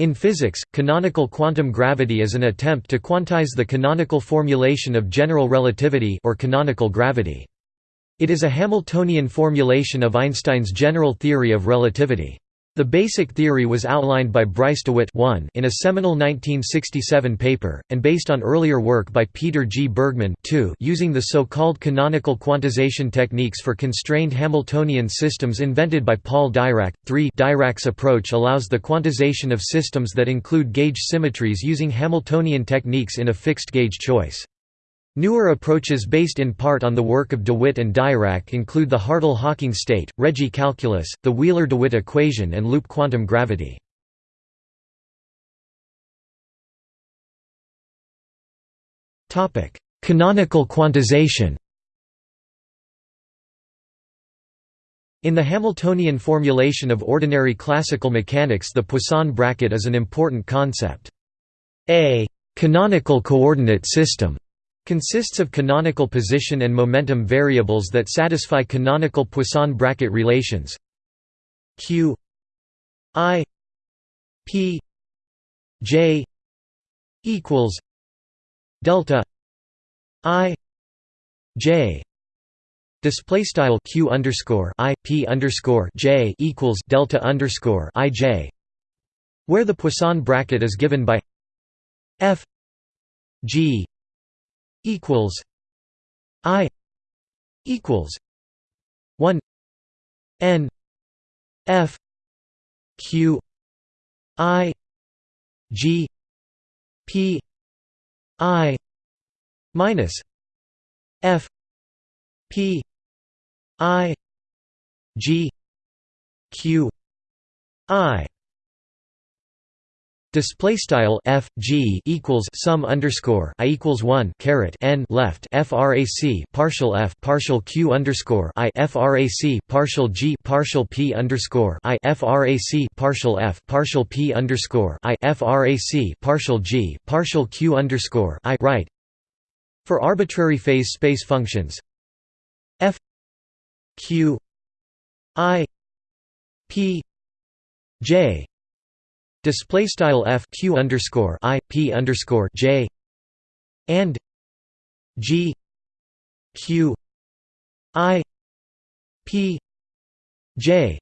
In physics, canonical quantum gravity is an attempt to quantize the canonical formulation of general relativity or canonical gravity. It is a Hamiltonian formulation of Einstein's general theory of relativity. The basic theory was outlined by Bryce DeWitt in a seminal 1967 paper, and based on earlier work by Peter G. Bergmann using the so-called canonical quantization techniques for constrained Hamiltonian systems invented by Paul Dirac. 3 Dirac's approach allows the quantization of systems that include gauge symmetries using Hamiltonian techniques in a fixed gauge choice. Newer approaches based in part on the work of DeWitt and Dirac include the Hartle-Hawking state, Regge calculus, the Wheeler-DeWitt equation and loop quantum gravity. Canonical quantization In the Hamiltonian formulation of ordinary classical mechanics the Poisson bracket is an important concept. A «canonical coordinate system» Consists of canonical position and momentum variables that satisfy canonical Poisson bracket relations. Q i p j equals delta i j. Display style q underscore i p underscore j equals delta underscore i j where the Poisson bracket is given by f g equals I equals one N F Q I G P I minus F P I G Q I Display style f g equals sum underscore i equals one caret n left frac partial f partial q underscore i frac partial g partial p underscore i frac partial f partial p underscore i frac partial g partial q underscore i right. For arbitrary phase space functions, f q i p j display style f q underscore i p underscore j and g q i p j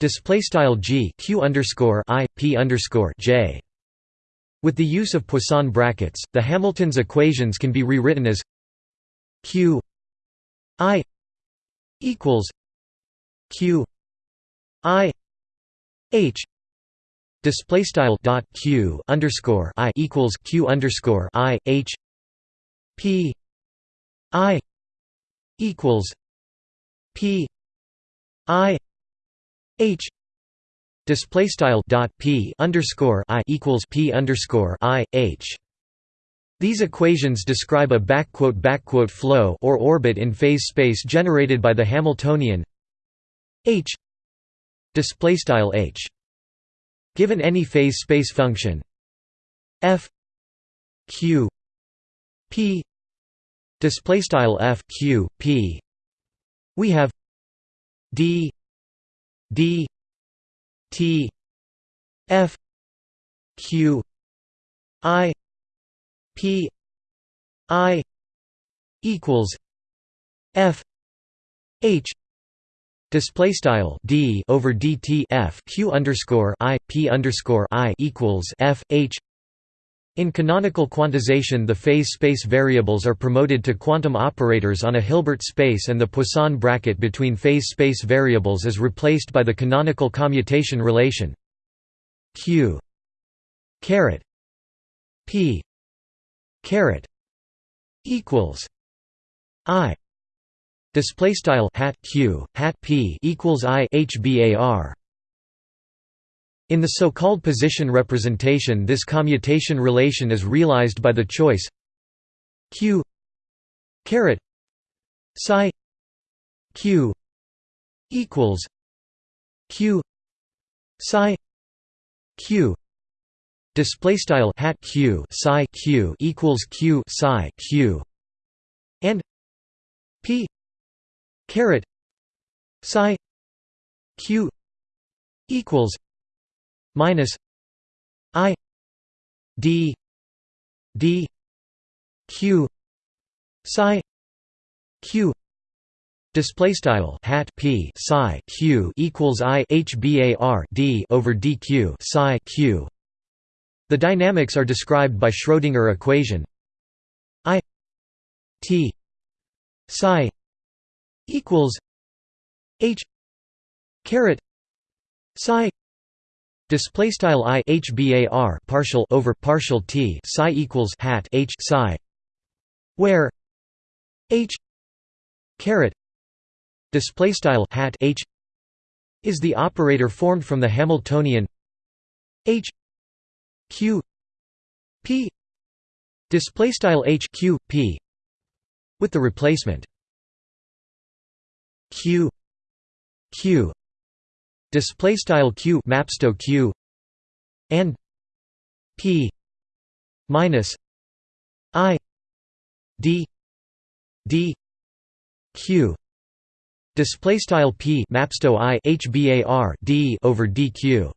display style g q underscore i p underscore j. With the use of Poisson brackets, the Hamilton's equations can be rewritten as q i equals q i h display style dot q underscore i equals q underscore i h p i equals p i h display style dot p underscore i equals p underscore i h. These equations describe a backquote backquote flow or orbit in phase space generated by the Hamiltonian h display style h Given any phase space function. F q p display style f q p. We have d d t f q i p i equals f h Display style d over dt f q underscore i p underscore i equals f h. In canonical quantization, the phase space variables are promoted to quantum operators on a Hilbert space, and the Poisson bracket between phase space variables is replaced by the canonical commutation relation q caret p caret equals i Display style hat q hat p equals i hbar. In the so-called position representation, this commutation relation is realized by the choice q caret psi q equals q psi q display style hat q psi q equals q psi q and p caret psi q equals minus i d d q psi q display style hat p psi q equals i hbar d over dq psi q. The dynamics are described by Schrödinger equation i t psi equals h caret psi display style i hbar partial over partial t psi equals hat h psi where h caret display style hat h is the operator formed from the Hamiltonian h q p display style h q p with the replacement q. Q. Display style q maps to q. And p. Minus i. D. D. Q. Display style p maps to i hbar d over dq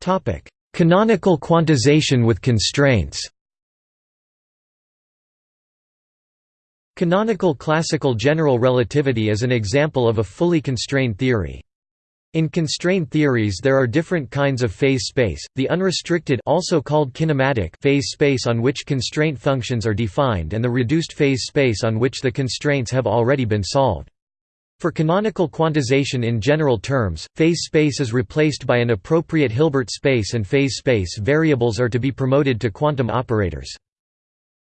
topic. Canonical quantization with constraints Canonical classical general relativity is an example of a fully constrained theory. In constrained theories there are different kinds of phase space, the unrestricted also called kinematic phase space on which constraint functions are defined and the reduced phase space on which the constraints have already been solved. For canonical quantization in general terms, phase space is replaced by an appropriate Hilbert space and phase space variables are to be promoted to quantum operators.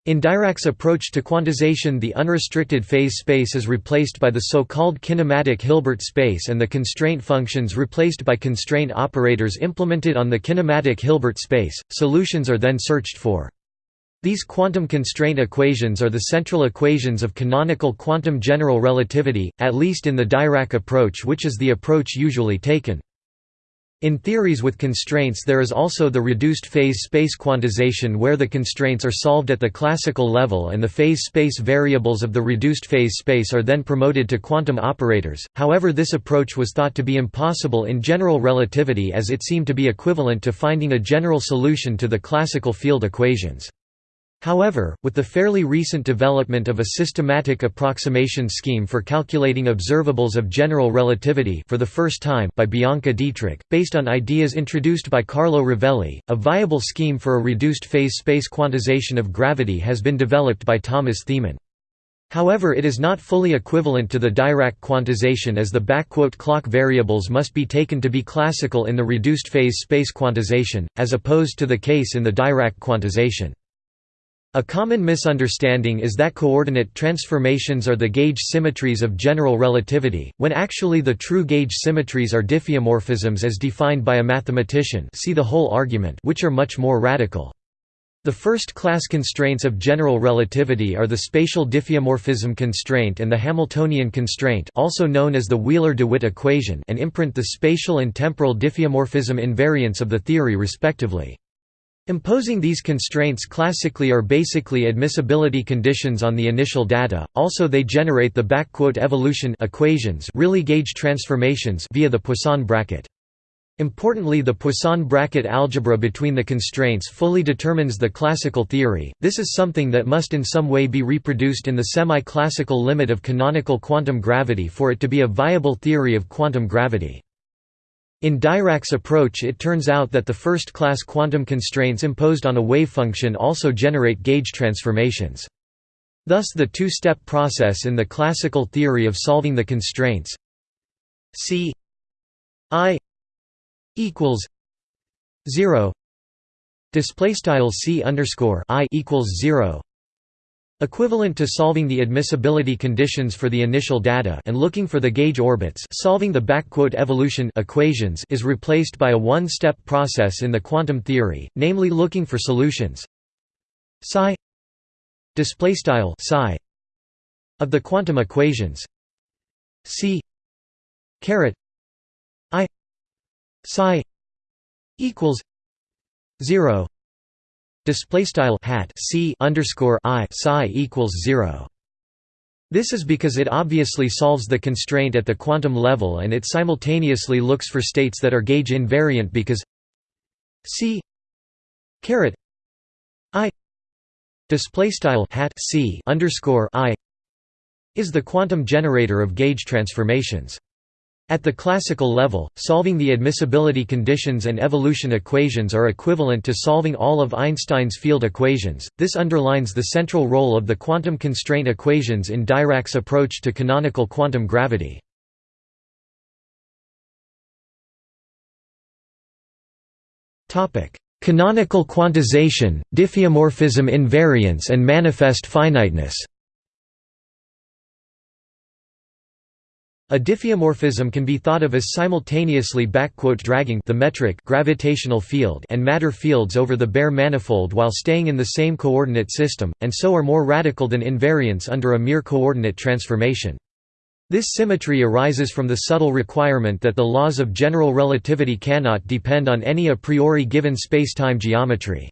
In Dirac's approach to quantization the unrestricted phase space is replaced by the so-called kinematic Hilbert space and the constraint functions replaced by constraint operators implemented on the kinematic Hilbert space. Solutions are then searched for. These quantum constraint equations are the central equations of canonical quantum general relativity, at least in the Dirac approach which is the approach usually taken. In theories with constraints there is also the reduced phase space quantization where the constraints are solved at the classical level and the phase space variables of the reduced phase space are then promoted to quantum operators, however this approach was thought to be impossible in general relativity as it seemed to be equivalent to finding a general solution to the classical field equations. However, with the fairly recent development of a systematic approximation scheme for calculating observables of general relativity for the first time by Bianca Dittrich, based on ideas introduced by Carlo Rovelli, a viable scheme for a reduced phase space quantization of gravity has been developed by Thomas Thiemann. However it is not fully equivalent to the Dirac quantization as the clock variables must be taken to be classical in the reduced phase space quantization, as opposed to the case in the Dirac quantization. A common misunderstanding is that coordinate transformations are the gauge symmetries of general relativity, when actually the true gauge symmetries are diffeomorphisms as defined by a mathematician see the hole argument which are much more radical. The first-class constraints of general relativity are the spatial diffeomorphism constraint and the Hamiltonian constraint also known as the Wheeler-DeWitt equation and imprint the spatial and temporal diffeomorphism invariants of the theory respectively. Imposing these constraints classically are basically admissibility conditions on the initial data, also they generate the evolution equations really gauge transformations via the Poisson bracket. Importantly the Poisson bracket algebra between the constraints fully determines the classical theory, this is something that must in some way be reproduced in the semi-classical limit of canonical quantum gravity for it to be a viable theory of quantum gravity. In Dirac's approach it turns out that the first-class quantum constraints imposed on a wave function also generate gauge transformations. Thus the two-step process in the classical theory of solving the constraints C i equals 0 display style C underscore i equals 0 Equivalent to solving the admissibility conditions for the initial data and looking for the gauge orbits solving the evolution equations is replaced by a one-step process in the quantum theory, namely looking for solutions psi psi of the quantum equations c caret i psi equals 0 display style hat c underscore i psi equals zero. This is because it obviously solves the constraint at the quantum level and it simultaneously looks for states that are gauge invariant because c caret i display style hat c underscore i is the quantum generator of gauge transformations. At the classical level, solving the admissibility conditions and evolution equations are equivalent to solving all of Einstein's field equations. This underlines the central role of the quantum constraint equations in Dirac's approach to canonical quantum gravity. Topic: Canonical quantization, diffeomorphism invariance and manifest finiteness. A diffeomorphism can be thought of as simultaneously dragging the metric gravitational field and matter fields over the bare manifold while staying in the same coordinate system, and so are more radical than invariance under a mere coordinate transformation. This symmetry arises from the subtle requirement that the laws of general relativity cannot depend on any a priori given spacetime geometry.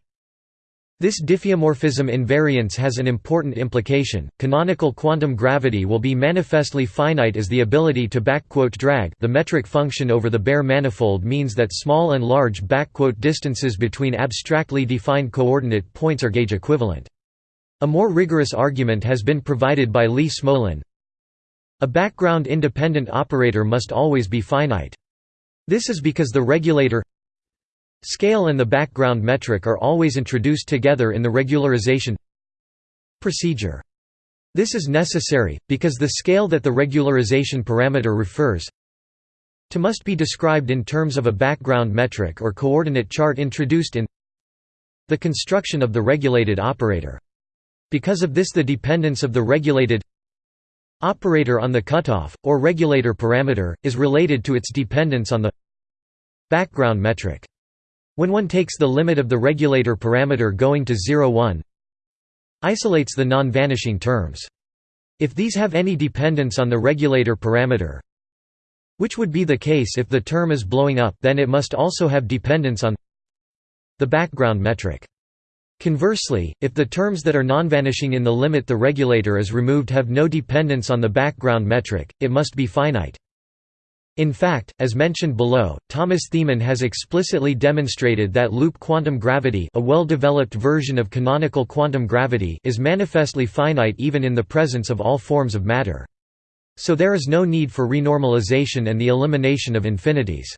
This diffeomorphism invariance has an important implication. Canonical quantum gravity will be manifestly finite as the ability to drag the metric function over the bare manifold means that small and large distances between abstractly defined coordinate points are gauge equivalent. A more rigorous argument has been provided by Lee Smolin. A background independent operator must always be finite. This is because the regulator Scale and the background metric are always introduced together in the regularization procedure. This is necessary, because the scale that the regularization parameter refers to must be described in terms of a background metric or coordinate chart introduced in the construction of the regulated operator. Because of this the dependence of the regulated operator on the cutoff, or regulator parameter, is related to its dependence on the background metric. When one takes the limit of the regulator parameter going to 0 1 isolates the non-vanishing terms. If these have any dependence on the regulator parameter which would be the case if the term is blowing up then it must also have dependence on the background metric. Conversely, if the terms that are non-vanishing in the limit the regulator is removed have no dependence on the background metric, it must be finite. In fact, as mentioned below, Thomas Thiemann has explicitly demonstrated that loop quantum gravity a well-developed version of canonical quantum gravity is manifestly finite even in the presence of all forms of matter. So there is no need for renormalization and the elimination of infinities.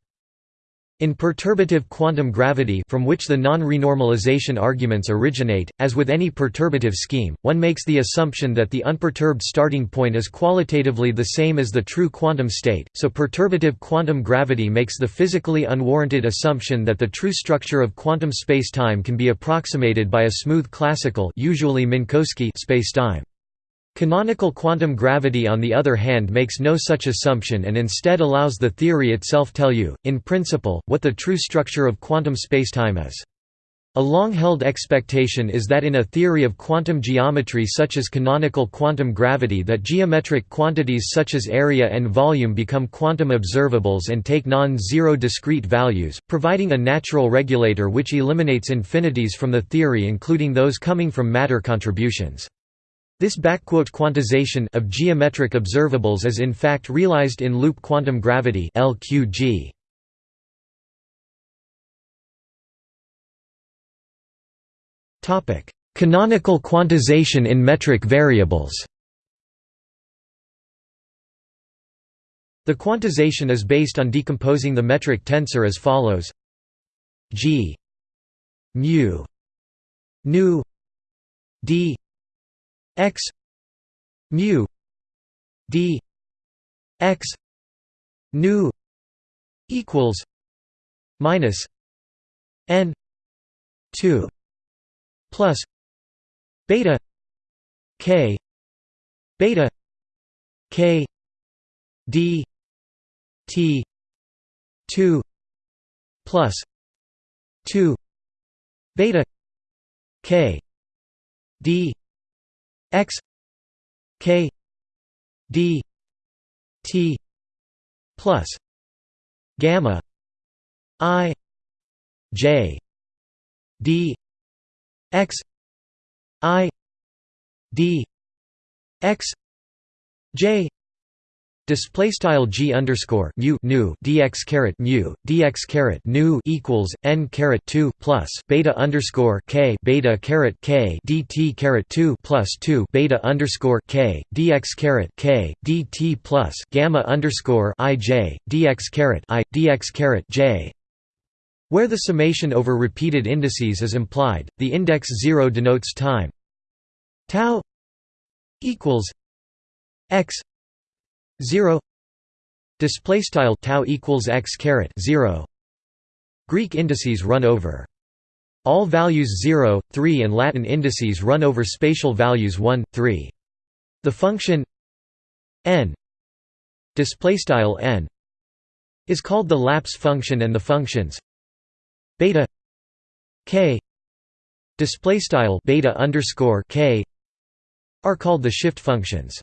In perturbative quantum gravity from which the non-renormalization arguments originate, as with any perturbative scheme, one makes the assumption that the unperturbed starting point is qualitatively the same as the true quantum state, so perturbative quantum gravity makes the physically unwarranted assumption that the true structure of quantum spacetime can be approximated by a smooth classical usually Minkowski spacetime. Canonical quantum gravity on the other hand makes no such assumption and instead allows the theory itself tell you, in principle, what the true structure of quantum spacetime is. A long-held expectation is that in a theory of quantum geometry such as canonical quantum gravity that geometric quantities such as area and volume become quantum observables and take non-zero discrete values, providing a natural regulator which eliminates infinities from the theory including those coming from matter contributions. This backquote quantization of geometric observables is in fact realized in loop quantum gravity LQG. Topic: Canonical quantization in metric variables. The quantization is based on decomposing the metric tensor as follows: G mu nu d x mu d x nu equals minus n 2 plus beta k beta k d t 2 plus 2 beta k d x k d t plus gamma i j d x i d x j display style g underscore mu nu dx caret mu dx caret nu equals n caret 2 plus beta underscore k beta caret k dt caret 2 plus 2 beta underscore k dx caret k dt plus gamma underscore i j dx caret i dx caret j. Where the summation over repeated indices is implied, the index 0 denotes time. Tau equals x 0 display style tau equals x caret 0 Greek indices run over. All values 0 3 and Latin indices run over spatial values 1 3 the function n display style n is called the lapse function and the functions beta k display style beta underscore k are called the shift functions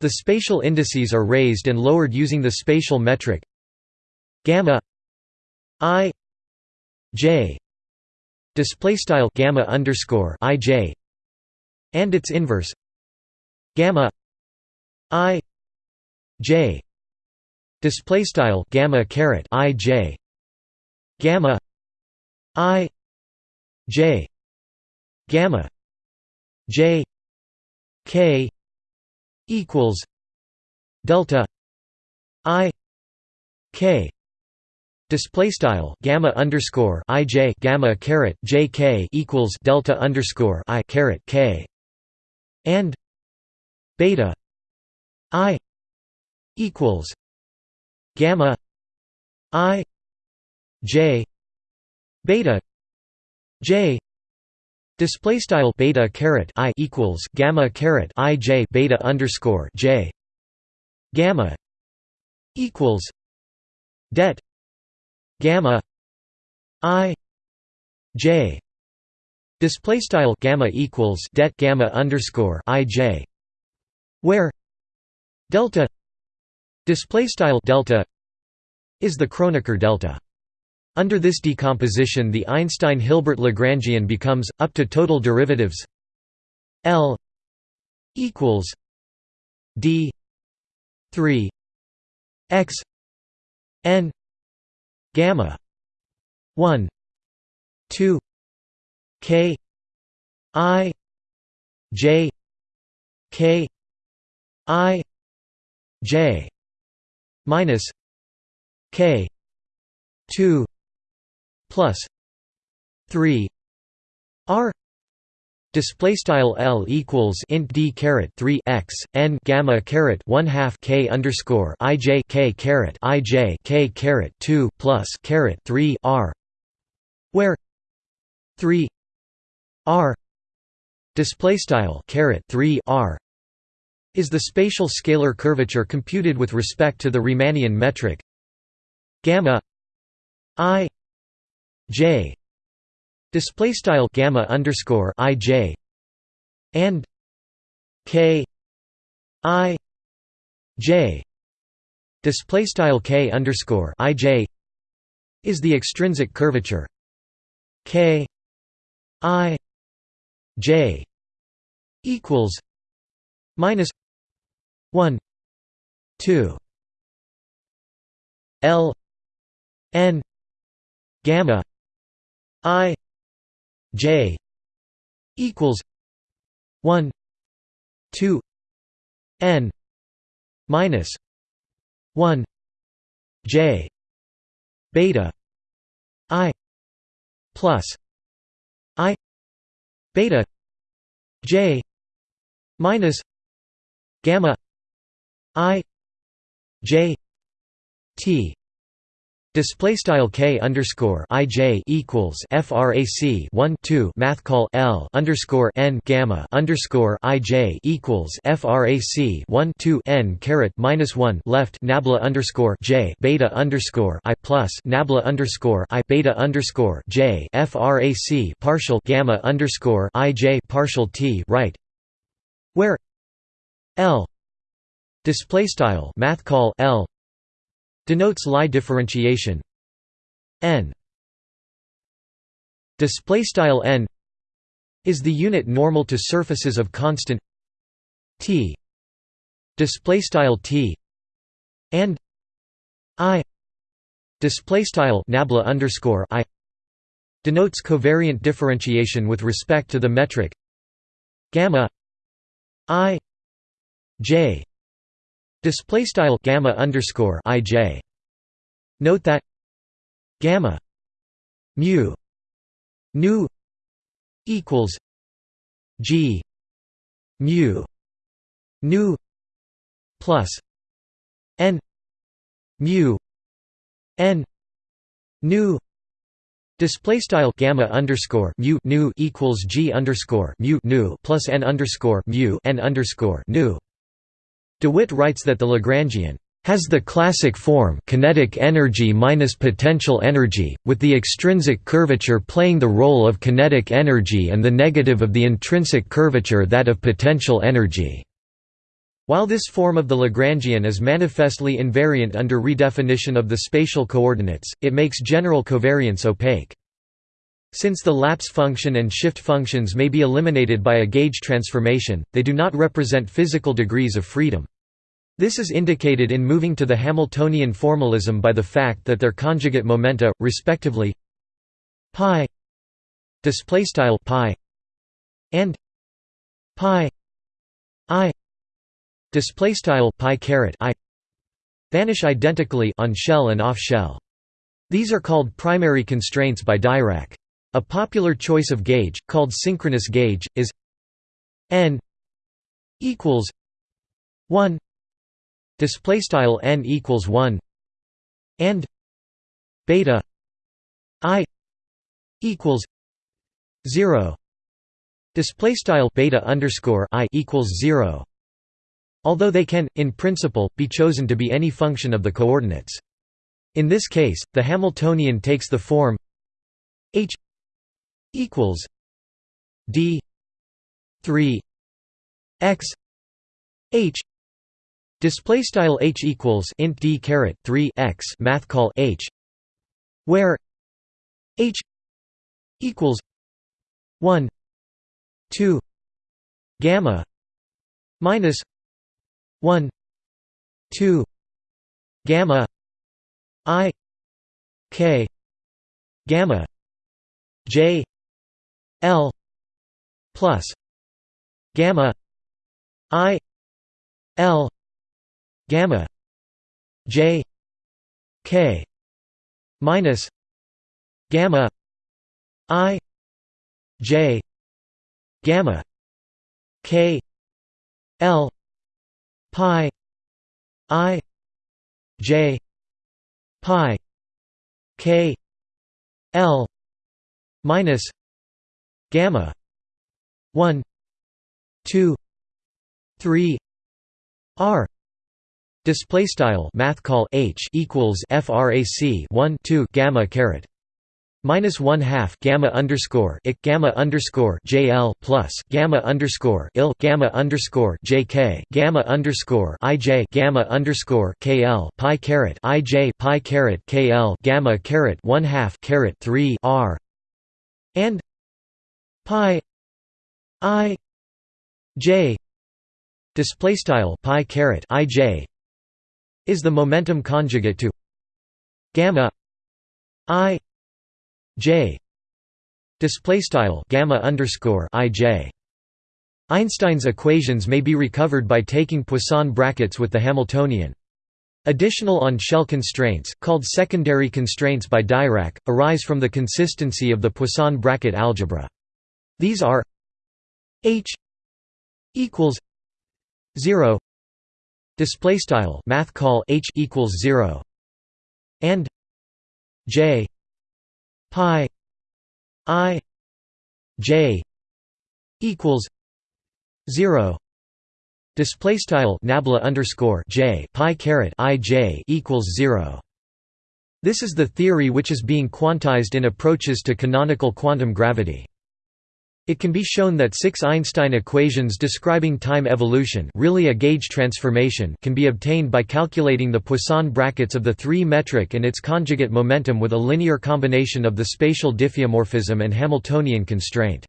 the spatial indices are raised and lowered using the spatial metric gamma i j. Display style gamma underscore i j and its inverse gamma i j. Display style gamma caret i j gamma i j gamma j k equals delta i k display style gamma underscore i j gamma caret j k equals delta underscore i caret k and beta i equals gamma i j beta j Display style beta caret i equals gamma caret i j beta underscore j. Gamma equals det gamma i j. Display style gamma equals det gamma underscore i j. Where delta display style delta is the Kronecker delta under this decomposition the Einstein-Hilbert Lagrangian becomes, up to total derivatives L equals D 3 x n gamma 1 2 k i j k i j minus k 2 plus 3 r display style l equals int d caret 3 x n gamma caret 1 half k underscore i j k caret i j k caret 2 plus caret 3 r where 3 r display style caret 3 r is the spatial scalar curvature computed with respect to the Riemannian metric gamma i j. Display style gamma underscore i j and k i j. Display style k underscore i j is the extrinsic curvature. K i j equals minus 1 2 l n gamma I J equals one two N minus one J beta I plus I beta J minus gamma I J T Display style k underscore i j equals frac 1 2 math call l underscore n gamma underscore i j equals frac 1 2 n caret minus 1 left nabla underscore j beta underscore i plus nabla underscore i beta underscore j frac partial gamma underscore i j partial t right where l display style math call l denotes Lie differentiation. N display style n is the unit normal to surfaces of constant t display style t and i display style nabla underscore i denotes covariant differentiation with respect to the metric gamma i j display style gamma underscore i j note that gamma mu nu equals g mu nu plus n mu n nu Display style gamma underscore mu nu equals g underscore mu nu plus n underscore mu n underscore nu. DeWitt writes that the Lagrangian has the classic form kinetic energy minus potential energy, with the extrinsic curvature playing the role of kinetic energy and the negative of the intrinsic curvature that of potential energy. While this form of the Lagrangian is manifestly invariant under redefinition of the spatial coordinates, it makes general covariance opaque. Since the lapse function and shift functions may be eliminated by a gauge transformation, they do not represent physical degrees of freedom. This is indicated in moving to the Hamiltonian formalism by the fact that their conjugate momenta, respectively, pi display style pi and pi i display style pi caret i vanish identically on shell and off shell. These are called primary constraints by Dirac. A popular choice of gauge, called synchronous gauge, is n equals 1 display style n equals 1 and beta i equals 0 display style beta underscore i equals 0 although they can in principle be chosen to be any function of the coordinates. In this case the hamiltonian takes the form h equals d 3 x h Display style h equals int d caret 3 x math call h, where h equals 1 2 gamma minus 1 2 gamma i k gamma j l plus gamma i l gamma j k minus gamma i j gamma k l pi i j pi k l minus gamma. 1 2 3 r. Display style math call h equals frac 1 2 gamma caret. Minus one half gamma underscore ik gamma underscore jl plus gamma underscore il gamma underscore jk gamma underscore ij gamma underscore kl pi caret ij pi caret kl gamma caret one half caret three r. And pi i j display style pi caret ij is the momentum conjugate to gamma i j display style gamma underscore ij. Einstein's equations may be recovered by taking Poisson brackets with the Hamiltonian. Additional on-shell constraints, called secondary constraints by Dirac, arise from the consistency of the Poisson bracket algebra. These are h equals 0 Display style math call h equals zero and j pi i j equals zero. Display style nabla underscore j pi caret i j equals zero. This is the theory which is being quantized in approaches to canonical quantum gravity. It can be shown that six Einstein equations describing time evolution really a gauge transformation can be obtained by calculating the Poisson brackets of the three-metric and its conjugate momentum with a linear combination of the spatial diffeomorphism and Hamiltonian constraint.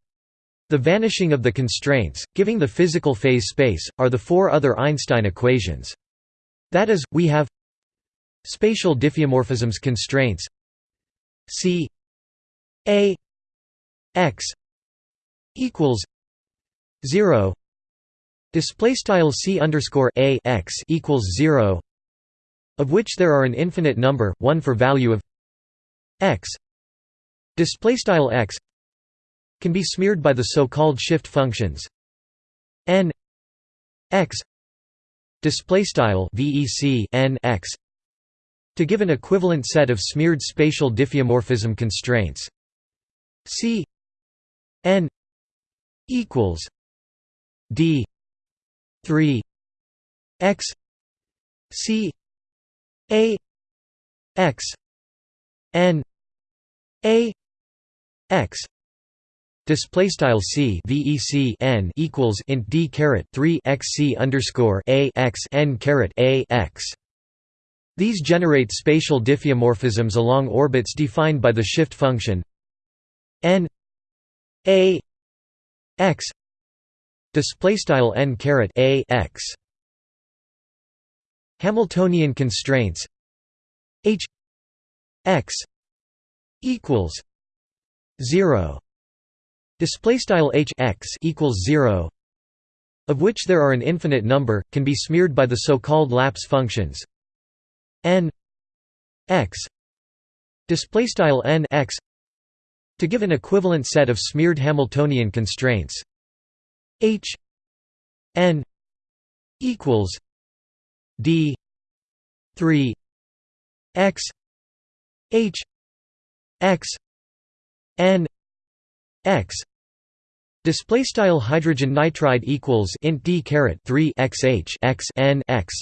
The vanishing of the constraints, giving the physical phase space, are the four other Einstein equations. That is, we have spatial diffeomorphisms constraints C A x equals zero. Display style C underscore A x equals zero of which there are an infinite number, one for value of x. Display style x can be smeared by the so-called shift functions n x. Display style vec n x to give an equivalent set of smeared spatial diffeomorphism constraints. C n equals d 3 x c a x n a x Display style c vec n equals int d caret three x c underscore a x n caret a x. These generate spatial diffeomorphisms along orbits defined by the shift function n a x display style n caret a x. Hamiltonian constraints h x equals zero display style h x equals 0 of which there are an infinite number can be smeared by the so-called lapse functions n x display style n x to give an equivalent set of smeared hamiltonian constraints. H n equals d 3 x h x n x. Display style hydrogen nitride equals int d caret 3 xh x n x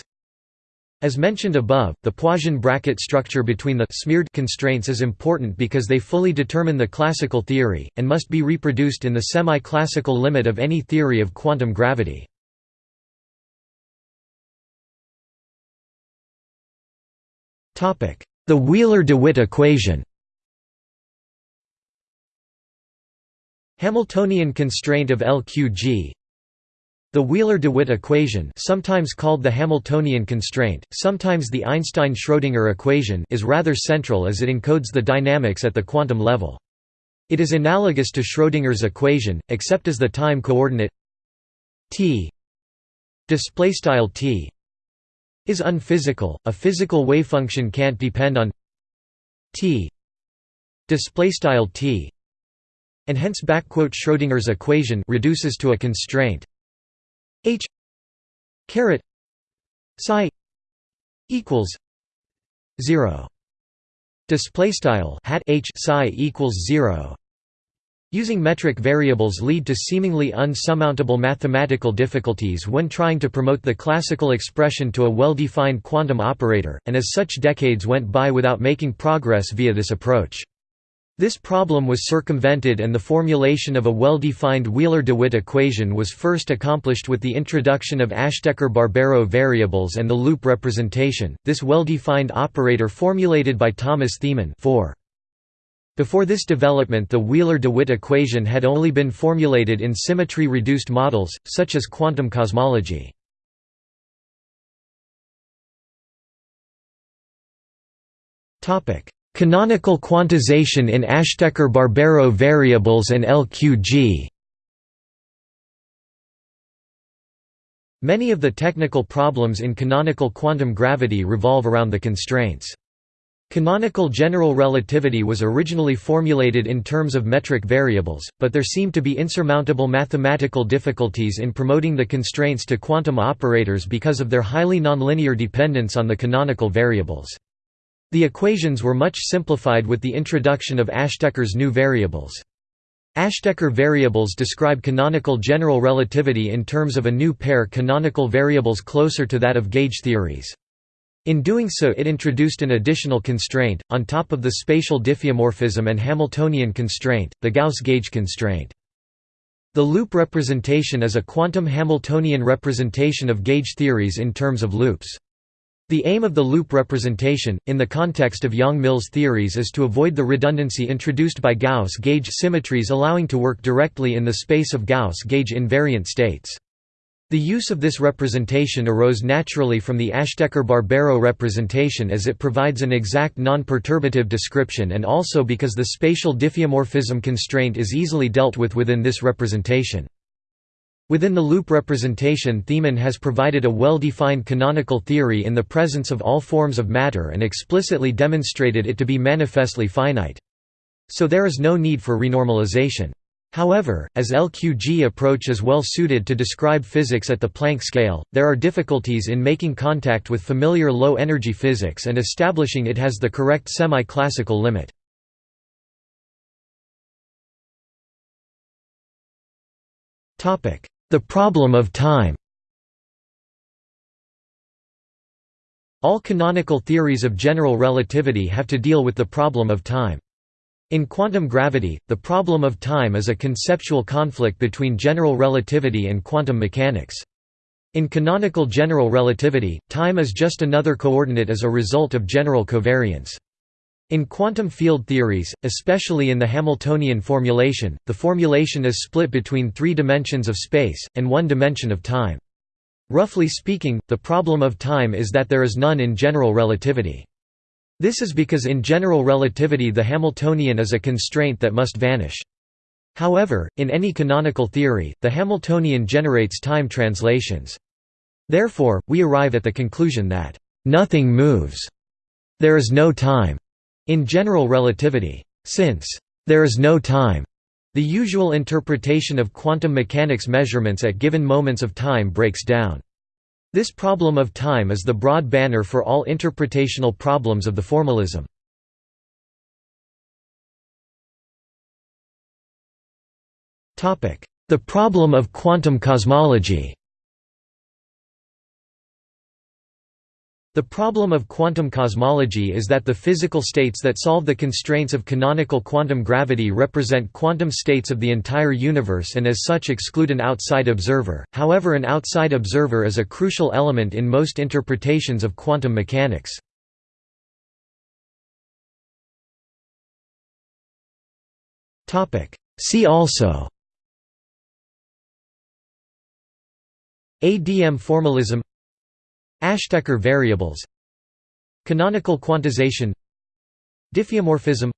as mentioned above, the Poisson bracket structure between the smeared constraints is important because they fully determine the classical theory, and must be reproduced in the semi-classical limit of any theory of quantum gravity. The Wheeler-DeWitt equation Hamiltonian constraint of LQG The Wheeler-DeWitt equation sometimes called the Hamiltonian constraint, sometimes the Einstein-Schrödinger equation is rather central as it encodes the dynamics at the quantum level. It is analogous to Schrödinger's equation, except as the time coordinate t t is unphysical. A physical wavefunction can't depend on t t and hence backquote Schrödinger's equation reduces to a constraint h caret psi equals 0 display style hat h psi equals 0 Using metric variables lead to seemingly unsurmountable mathematical difficulties when trying to promote the classical expression to a well-defined quantum operator, and as such decades went by without making progress via this approach. This problem was circumvented and the formulation of a well-defined Wheeler-DeWitt equation was first accomplished with the introduction of Ashtekar-Barbero variables and the loop representation, this well-defined operator formulated by Thomas Thiemann 4. Before this development the Wheeler-DeWitt equation had only been formulated in symmetry-reduced models, such as quantum cosmology. Canonical quantization in Ashtekar-Barbero variables and LQG Many of the technical problems in canonical quantum gravity revolve around the constraints. Canonical general relativity was originally formulated in terms of metric variables, but there seem to be insurmountable mathematical difficulties in promoting the constraints to quantum operators because of their highly nonlinear dependence on the canonical variables. The equations were much simplified with the introduction of Ashtekar's new variables. Ashtekar variables describe canonical general relativity in terms of a new pair canonical variables closer to that of gauge theories. In doing so it introduced an additional constraint, on top of the spatial diffeomorphism and Hamiltonian constraint, the Gauss-gauge constraint. The loop representation is a quantum Hamiltonian representation of gauge theories in terms of loops. The aim of the loop representation, in the context of Yang-Mills theories is to avoid the redundancy introduced by Gauss gauge symmetries allowing to work directly in the space of Gauss gauge invariant states. The use of this representation arose naturally from the Ashtekar-Barbero representation as it provides an exact non-perturbative description and also because the spatial diffeomorphism constraint is easily dealt with within this representation. Within the loop representation Thiemann has provided a well-defined canonical theory in the presence of all forms of matter and explicitly demonstrated it to be manifestly finite. So there is no need for renormalization. However, as LQG approach is well suited to describe physics at the Planck scale, there are difficulties in making contact with familiar low-energy physics and establishing it has the correct semi-classical limit. Topic: the problem of time All canonical theories of general relativity have to deal with the problem of time. In quantum gravity, the problem of time is a conceptual conflict between general relativity and quantum mechanics. In canonical general relativity, time is just another coordinate as a result of general covariance. In quantum field theories, especially in the Hamiltonian formulation, the formulation is split between three dimensions of space, and one dimension of time. Roughly speaking, the problem of time is that there is none in general relativity. This is because in general relativity the Hamiltonian is a constraint that must vanish. However, in any canonical theory, the Hamiltonian generates time translations. Therefore, we arrive at the conclusion that, "...nothing moves. There is no time." In general relativity, since there is no time, the usual interpretation of quantum mechanics measurements at given moments of time breaks down. This problem of time is the broad banner for all interpretational problems of the formalism. The problem of quantum cosmology The problem of quantum cosmology is that the physical states that solve the constraints of canonical quantum gravity represent quantum states of the entire universe and as such exclude an outside observer, however an outside observer is a crucial element in most interpretations of quantum mechanics. See also ADM formalism Ashtekar variables Canonical quantization Diffeomorphism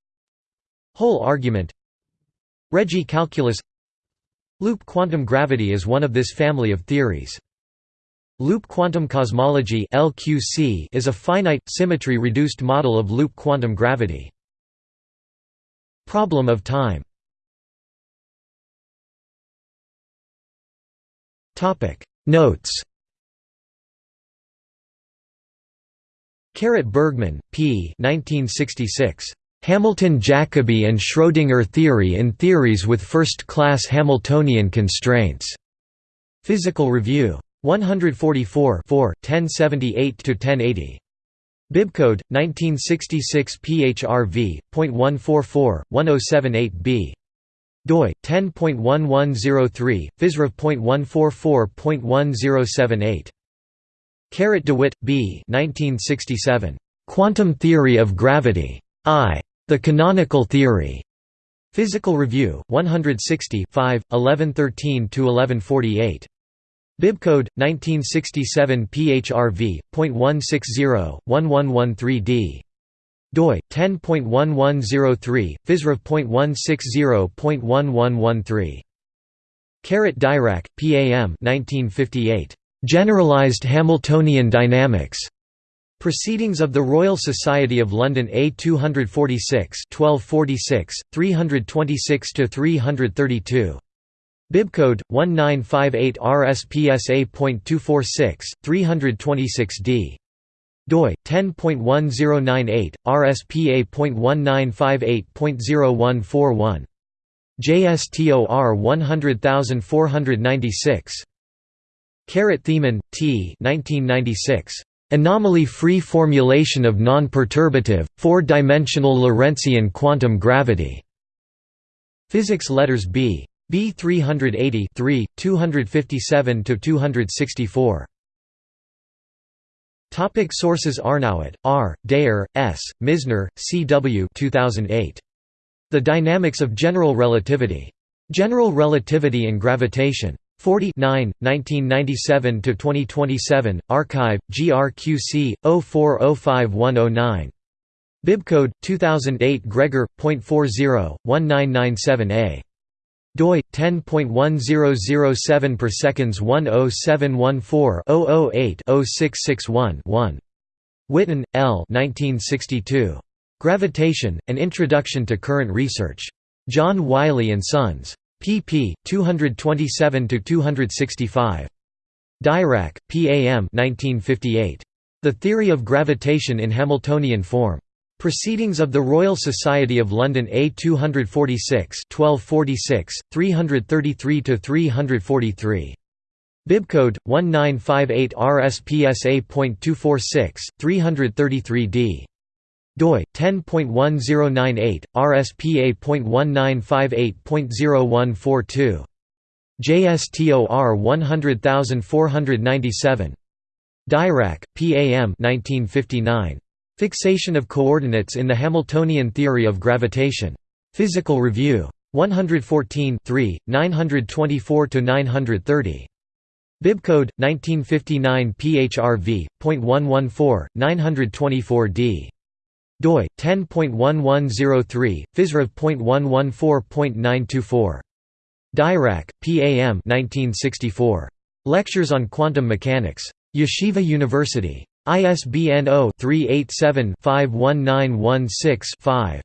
Hole argument Regge calculus Loop quantum gravity is one of this family of theories. Loop quantum cosmology is a finite, symmetry-reduced model of loop quantum gravity. Problem of time Notes Caret Bergmann, P. 1966. Hamilton-Jacobi and Schrödinger theory in theories with first-class Hamiltonian constraints. Physical Review. 144 1078–1080. Bibcode, 1966 PHRV, .144, 1078b. doi, 10.1103, physrev.144.1078. Caret DeWitt, B. 1967. Quantum Theory of Gravity. I. The Canonical Theory. Physical Review, 160 5, 1113–1148. Bibcode, 1967 PHRV, .160, 1113d. doi, 10.1103, physrev.160.1113. Caret Dirac, PAM 1958. Generalized Hamiltonian dynamics. Proceedings of the Royal Society of London A 246 1246, 326–332. Bibcode, 1958 RSPSA.246, 326d. doi, 10.1098, RSPA.1958.0141. JSTOR 100496. Caret Thiemann, T. 1996. Anomaly-free formulation of non-perturbative, four-dimensional Lorentzian quantum gravity. Physics Letters B. B 380 3, 257–264. Topic sources Arnowitt, R., Deser, S., Misner, C. W. 2008. The Dynamics of General Relativity. General Relativity and Gravitation. 40 1997–2027, Archive, GRQC, 0405109. Bibcode 2008 Gregor.40 1997a doi 10.1007 per seconds 10714-008-0661-1. Witten, L. 1962. Gravitation: An Introduction to Current Research. John Wiley and Sons. Pp. 227 to 265. Dirac, P. A. M. 1958. The Theory of Gravitation in Hamiltonian Form. Proceedings of the Royal Society of London A 246 1246, 333–343. Bibcode, 1958 RSPSA.246, 333d. Doi, 10.1098, RSPA.1958.0142. JSTOR 100497. Dirac, P. A. M. 1959. Fixation of coordinates in the Hamiltonian theory of gravitation. Physical Review. 114 3 924–930. Bibcode, 1959 PHRV.114, 924d. Doi, 10.1103, Physrev.114.924. Dirac, PAM 1964. Lectures on Quantum Mechanics. Yeshiva University. ISBN 0-387-51916-5.